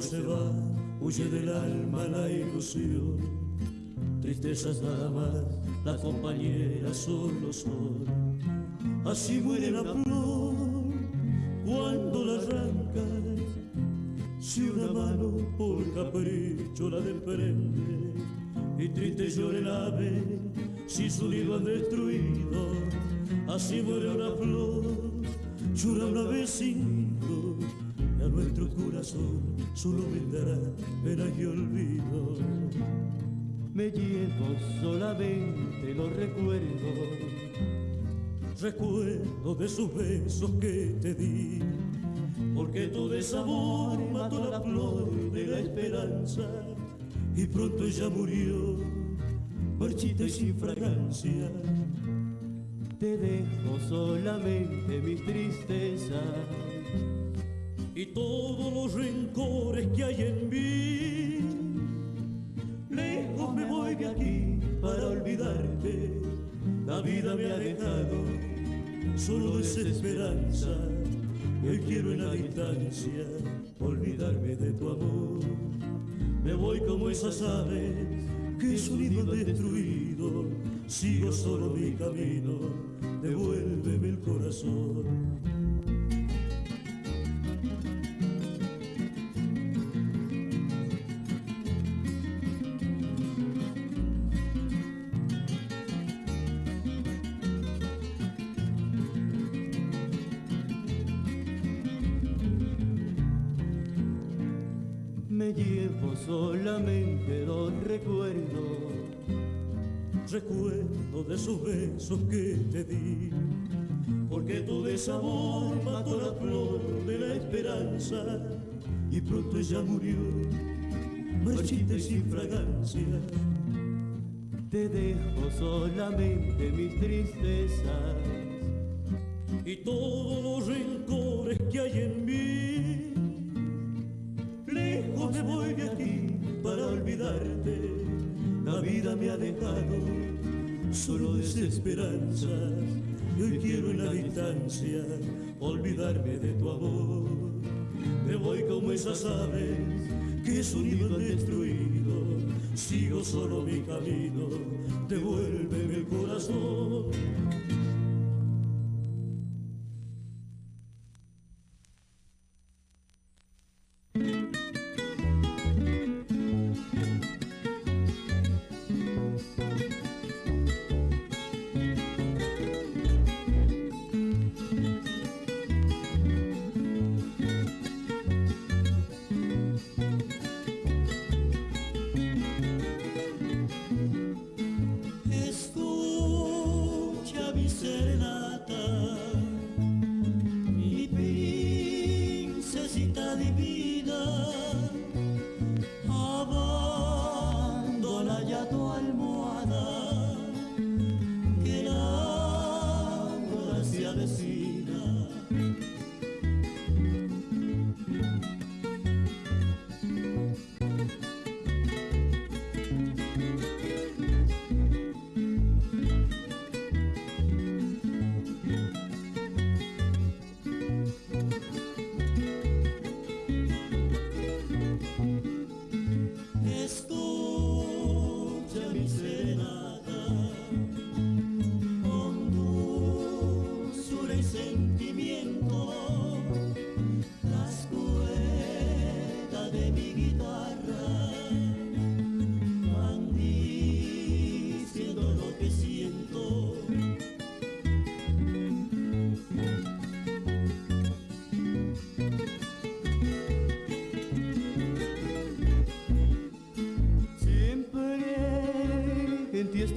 Se va, huye del alma la ilusión. Tristezas nada más, la compañera solo son. Así muere la flor cuando la arrancas. Si una mano por capricho la desprende y triste llora el ave si su nido han destruido. Así muere una flor, llora una vez cinco a nuestro corazón solo vendrá pena y olvido. Me llevo solamente los recuerdos, recuerdo de sus besos que te di, porque tu desamor mató la flor de la esperanza y pronto ella murió, marchita y sin fragancia. Te dejo solamente mis tristezas y todos los rencores que hay en mí. Lejos me voy de aquí para olvidarte. La vida me ha dejado solo desesperanza. Hoy quiero en la distancia olvidarme de tu amor. Me voy como esas aves que su nido destruido. Sigo solo mi camino, devuélveme el corazón. Llevo solamente los recuerdos, recuerdo de esos besos que te di, porque tu desamor mató la flor de la esperanza y pronto ella murió, marchita y sin fragancia. Te dejo solamente mis tristezas y todos dejado solo desesperanzas. Y hoy quiero en la distancia olvidarme de tu amor. Me voy como esas aves que su nido destruido. Sigo solo mi camino, devuélveme el corazón.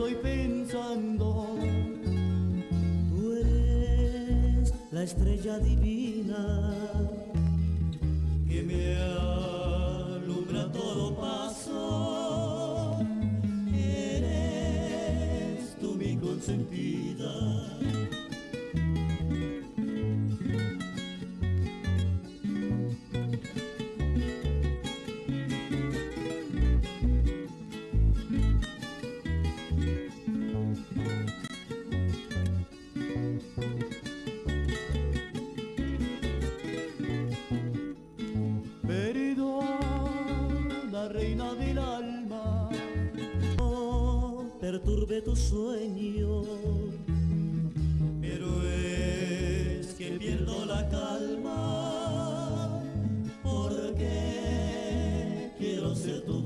Estoy pensando. Tú eres la estrella divina sueño. Pero es que pierdo la calma porque quiero ser tu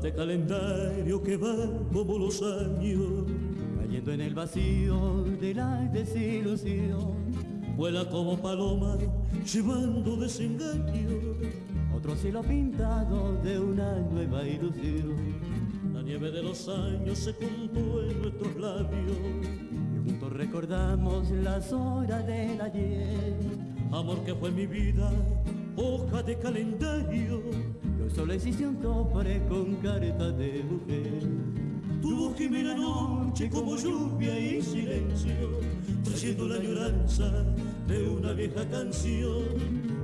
de calendario que va como los años, cayendo en el vacío de la desilusión. Vuela como paloma, llevando desengaño. Otro cielo pintado de una nueva ilusión. La nieve de los años se juntó en nuestros labios. Y juntos recordamos las horas del ayer. Amor que fue mi vida, hoja de calendario Solo existe un cofre con carta de mujer. Tu voz que la noche como lluvia y silencio, trayendo la añoranza de una vieja canción.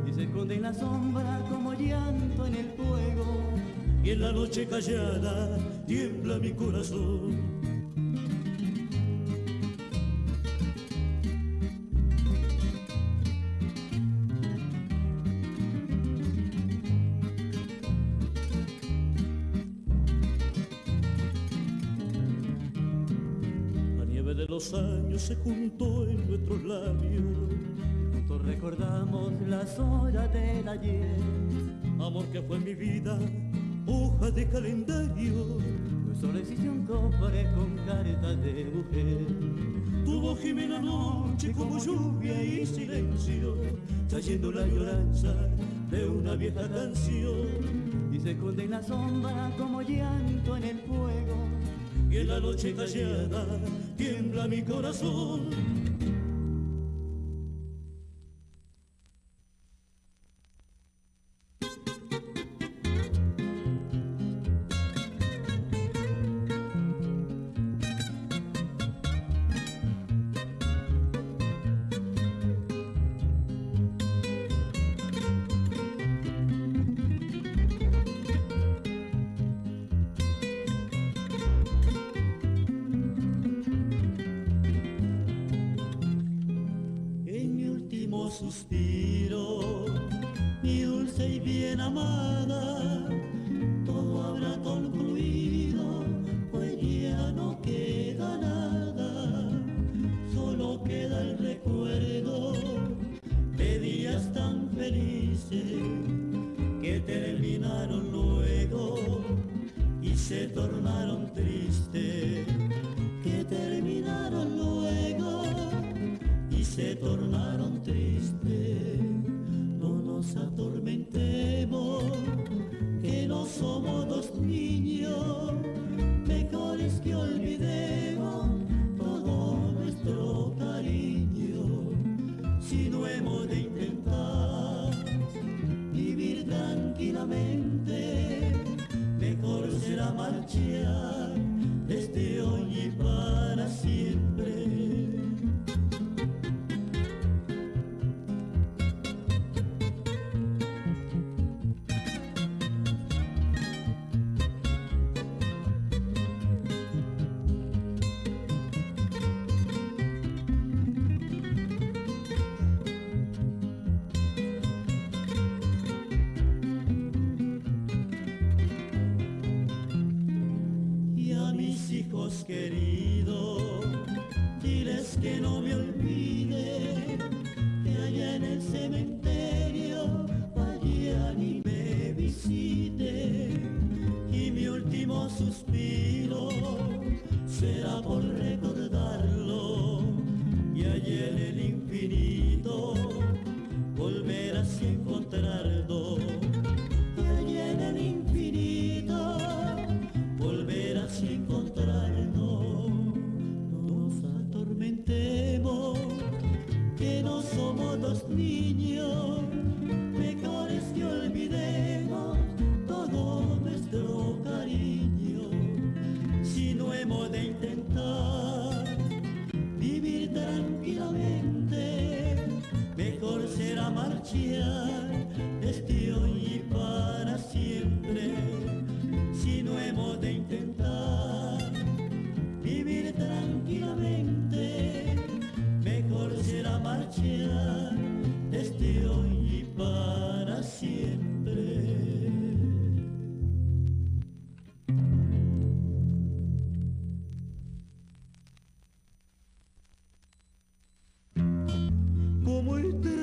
Y se esconde en la sombra como llanto en el fuego. Y en la noche callada tiembla mi corazón años se juntó en nuestros labios. Juntos recordamos las horas del ayer. Amor que fue mi vida, hoja de calendario. Existe un cofre con carta de mujer. Tuvo la noche como lluvia y silencio, trayendo la lloranza de una vieja canción. Y se esconde en la sombra como llanto en el fuego y en la noche callada tiembla mi corazón suspiro, mi dulce y bien amada. Querido, diles que no me olvide, que allá en el cementerio vayan y me visite, y mi último suspiro será por Niño. muito